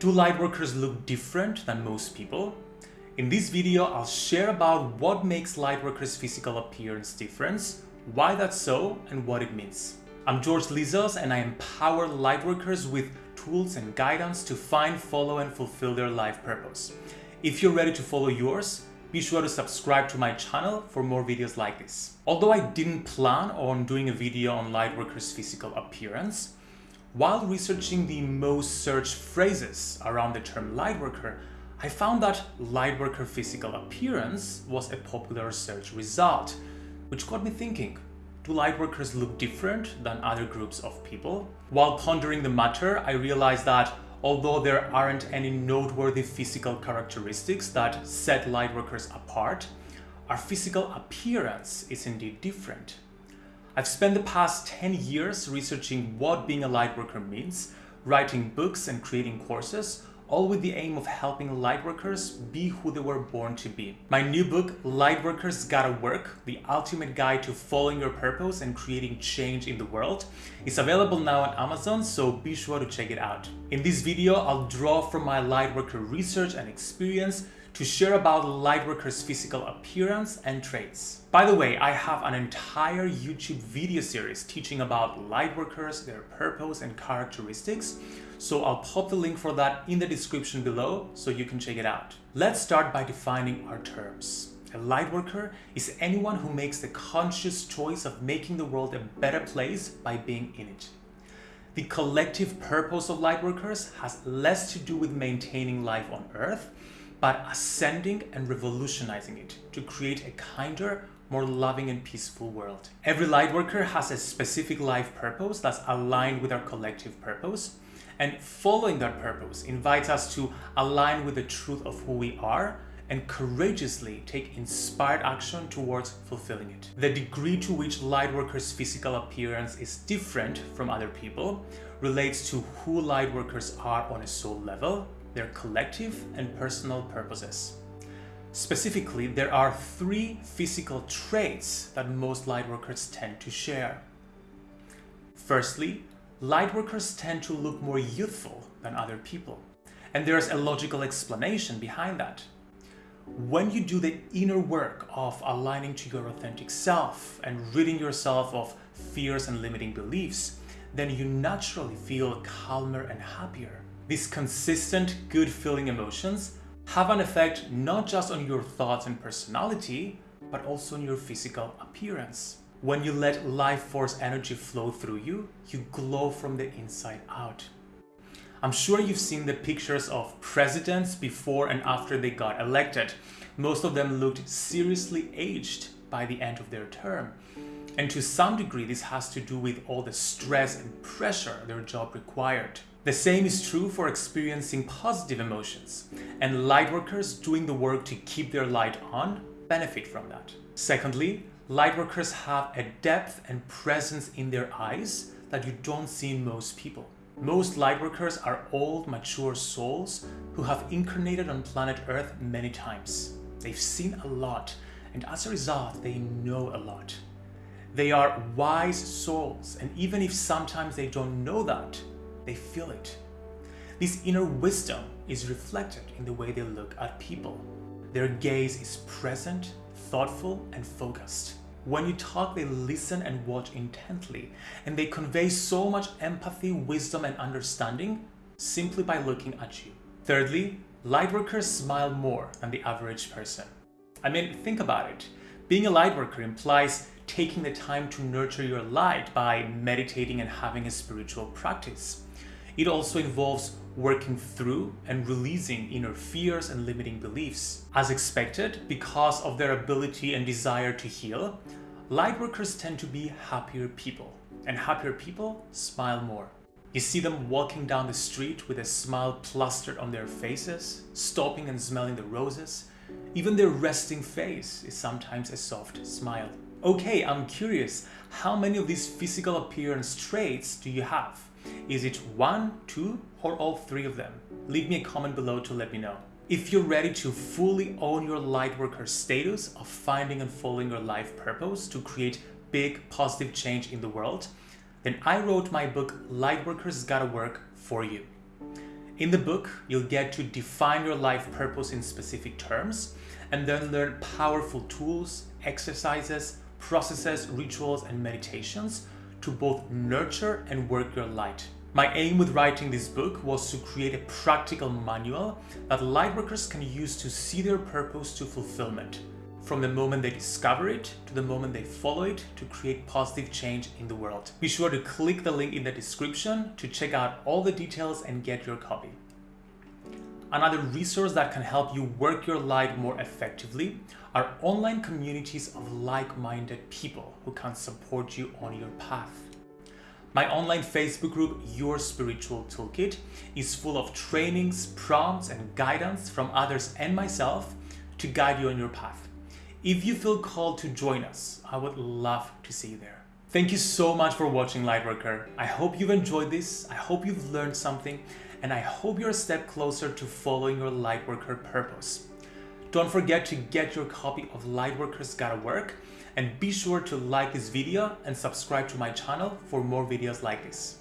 Do lightworkers look different than most people? In this video, I'll share about what makes lightworkers' physical appearance different, why that's so, and what it means. I'm George Lizos and I empower lightworkers with tools and guidance to find, follow, and fulfill their life purpose. If you're ready to follow yours, be sure to subscribe to my channel for more videos like this. Although I didn't plan on doing a video on lightworkers' physical appearance, while researching the most searched phrases around the term lightworker, I found that lightworker physical appearance was a popular search result, which got me thinking, do lightworkers look different than other groups of people? While pondering the matter, I realized that although there aren't any noteworthy physical characteristics that set lightworkers apart, our physical appearance is indeed different. I've spent the past 10 years researching what being a lightworker means, writing books and creating courses, all with the aim of helping lightworkers be who they were born to be. My new book, Lightworkers Gotta Work, the ultimate guide to following your purpose and creating change in the world, is available now on Amazon, so be sure to check it out. In this video, I'll draw from my lightworker research and experience to share about lightworkers' physical appearance and traits. By the way, I have an entire YouTube video series teaching about lightworkers, their purpose and characteristics, so I'll pop the link for that in the description below so you can check it out. Let's start by defining our terms. A lightworker is anyone who makes the conscious choice of making the world a better place by being in it. The collective purpose of lightworkers has less to do with maintaining life on Earth but ascending and revolutionizing it to create a kinder, more loving and peaceful world. Every lightworker has a specific life purpose that's aligned with our collective purpose, and following that purpose invites us to align with the truth of who we are and courageously take inspired action towards fulfilling it. The degree to which lightworkers' physical appearance is different from other people relates to who lightworkers are on a soul level their collective and personal purposes. Specifically, there are three physical traits that most lightworkers tend to share. Firstly, lightworkers tend to look more youthful than other people, and there's a logical explanation behind that. When you do the inner work of aligning to your authentic self and ridding yourself of fears and limiting beliefs, then you naturally feel calmer and happier. These consistent, good feeling emotions have an effect not just on your thoughts and personality, but also on your physical appearance. When you let life force energy flow through you, you glow from the inside out. I'm sure you've seen the pictures of presidents before and after they got elected. Most of them looked seriously aged by the end of their term. And to some degree, this has to do with all the stress and pressure their job required. The same is true for experiencing positive emotions, and lightworkers doing the work to keep their light on benefit from that. Secondly, lightworkers have a depth and presence in their eyes that you don't see in most people. Most lightworkers are old, mature souls who have incarnated on planet Earth many times. They've seen a lot, and as a result, they know a lot. They are wise souls, and even if sometimes they don't know that, they feel it. This inner wisdom is reflected in the way they look at people. Their gaze is present, thoughtful, and focused. When you talk, they listen and watch intently, and they convey so much empathy, wisdom, and understanding simply by looking at you. Thirdly, lightworkers smile more than the average person. I mean, think about it. Being a lightworker implies taking the time to nurture your light by meditating and having a spiritual practice. It also involves working through and releasing inner fears and limiting beliefs. As expected, because of their ability and desire to heal, lightworkers tend to be happier people, and happier people smile more. You see them walking down the street with a smile plastered on their faces, stopping and smelling the roses. Even their resting face is sometimes a soft smile. Okay, I'm curious, how many of these physical appearance traits do you have? Is it one, two, or all three of them? Leave me a comment below to let me know. If you're ready to fully own your lightworker status of finding and following your life purpose to create big positive change in the world, then I wrote my book Lightworkers Gotta Work for you. In the book, you'll get to define your life purpose in specific terms and then learn powerful tools, exercises, processes, rituals, and meditations to both nurture and work your light. My aim with writing this book was to create a practical manual that lightworkers can use to see their purpose to fulfillment, from the moment they discover it to the moment they follow it to create positive change in the world. Be sure to click the link in the description to check out all the details and get your copy. Another resource that can help you work your light more effectively are online communities of like-minded people who can support you on your path. My online Facebook group, Your Spiritual Toolkit, is full of trainings, prompts, and guidance from others and myself to guide you on your path. If you feel called to join us, I would love to see you there. Thank you so much for watching Lightworker. I hope you've enjoyed this. I hope you've learned something and I hope you're a step closer to following your Lightworker purpose. Don't forget to get your copy of Lightworkers Gotta Work and be sure to like this video and subscribe to my channel for more videos like this.